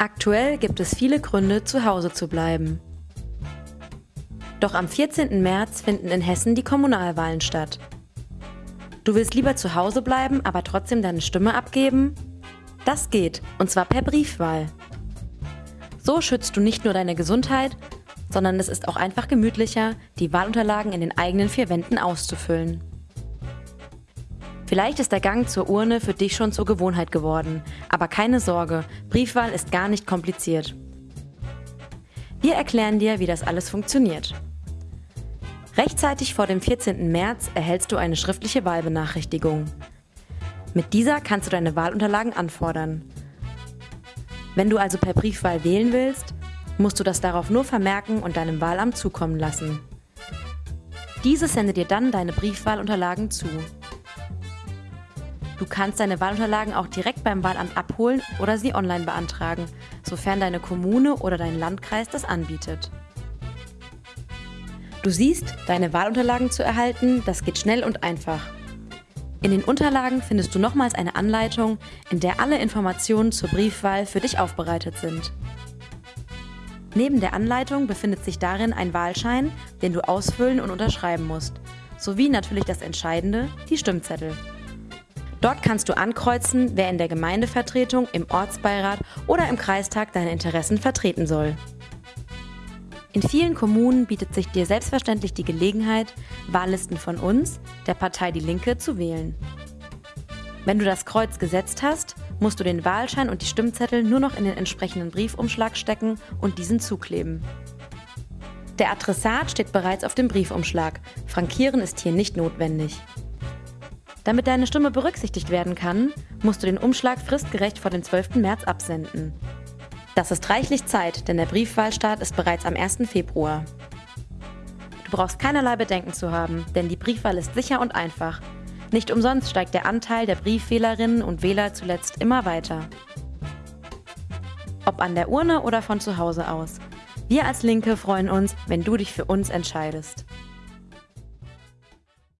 Aktuell gibt es viele Gründe, zu Hause zu bleiben. Doch am 14. März finden in Hessen die Kommunalwahlen statt. Du willst lieber zu Hause bleiben, aber trotzdem deine Stimme abgeben? Das geht, und zwar per Briefwahl. So schützt du nicht nur deine Gesundheit, sondern es ist auch einfach gemütlicher, die Wahlunterlagen in den eigenen vier Wänden auszufüllen. Vielleicht ist der Gang zur Urne für dich schon zur Gewohnheit geworden, aber keine Sorge, Briefwahl ist gar nicht kompliziert. Wir erklären dir, wie das alles funktioniert. Rechtzeitig vor dem 14. März erhältst du eine schriftliche Wahlbenachrichtigung. Mit dieser kannst du deine Wahlunterlagen anfordern. Wenn du also per Briefwahl wählen willst, musst du das darauf nur vermerken und deinem Wahlamt zukommen lassen. Dieses sendet dir dann deine Briefwahlunterlagen zu. Du kannst deine Wahlunterlagen auch direkt beim Wahlamt abholen oder sie online beantragen, sofern deine Kommune oder dein Landkreis das anbietet. Du siehst, deine Wahlunterlagen zu erhalten, das geht schnell und einfach. In den Unterlagen findest du nochmals eine Anleitung, in der alle Informationen zur Briefwahl für dich aufbereitet sind. Neben der Anleitung befindet sich darin ein Wahlschein, den du ausfüllen und unterschreiben musst, sowie natürlich das Entscheidende, die Stimmzettel. Dort kannst du ankreuzen, wer in der Gemeindevertretung, im Ortsbeirat oder im Kreistag deine Interessen vertreten soll. In vielen Kommunen bietet sich dir selbstverständlich die Gelegenheit, Wahllisten von uns, der Partei Die Linke, zu wählen. Wenn du das Kreuz gesetzt hast, musst du den Wahlschein und die Stimmzettel nur noch in den entsprechenden Briefumschlag stecken und diesen zukleben. Der Adressat steht bereits auf dem Briefumschlag. Frankieren ist hier nicht notwendig. Damit deine Stimme berücksichtigt werden kann, musst du den Umschlag fristgerecht vor dem 12. März absenden. Das ist reichlich Zeit, denn der Briefwahlstart ist bereits am 1. Februar. Du brauchst keinerlei Bedenken zu haben, denn die Briefwahl ist sicher und einfach. Nicht umsonst steigt der Anteil der Briefwählerinnen und Wähler zuletzt immer weiter. Ob an der Urne oder von zu Hause aus. Wir als Linke freuen uns, wenn du dich für uns entscheidest.